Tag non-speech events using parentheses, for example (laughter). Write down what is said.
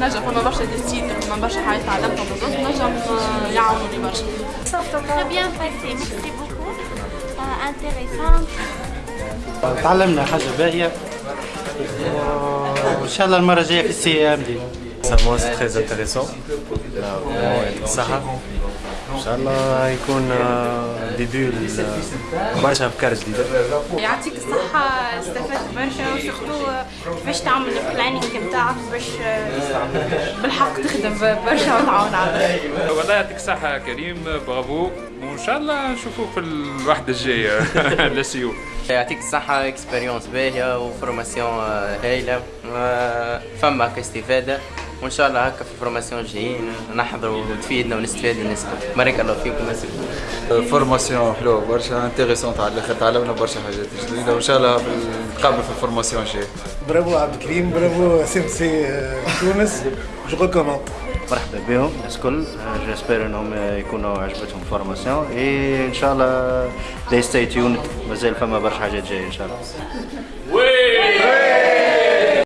نجم نجم. Euh. تعلمنا حاجة باهية وإن شاء الله المرة الجاية في السي إم دي c'est très intéressant. Là, إن شاء الله يكون آه، ديبي برشا أفكار جديدة. يعطيك الصحة استفدت برشا وسورتو كيفاش تعمل ال planning نتاعك باش بالحق تخدم برشا وتعاون على والله يعطيك الصحة يا كريم برافو. وإن شاء الله نشوفوك في الوحدة الجاية. (laughs) لسيو يعطيك الصحة expérience باهية و formation آه، هايلة. آه، فما كاستفادة وان شاء الله هكا في ال formation الجايين نحضروا وتفيدنا ونستفاد الناس. بارك الله فيكم مساء formation حلوة برشا intéressante على الأخر تعلمنا برشا حاجات جديدة وإن شاء الله نتقابلوا في ال formation الجايه برافو عبد الكريم bravo CMC تونس. je recommande مرحبا بهم الناس الكل. j'espère إنهم يكونوا عجبتهم formation. اي إن شاء الله stay tuned مازال فما برشا حاجات جاية إن شاء الله. oui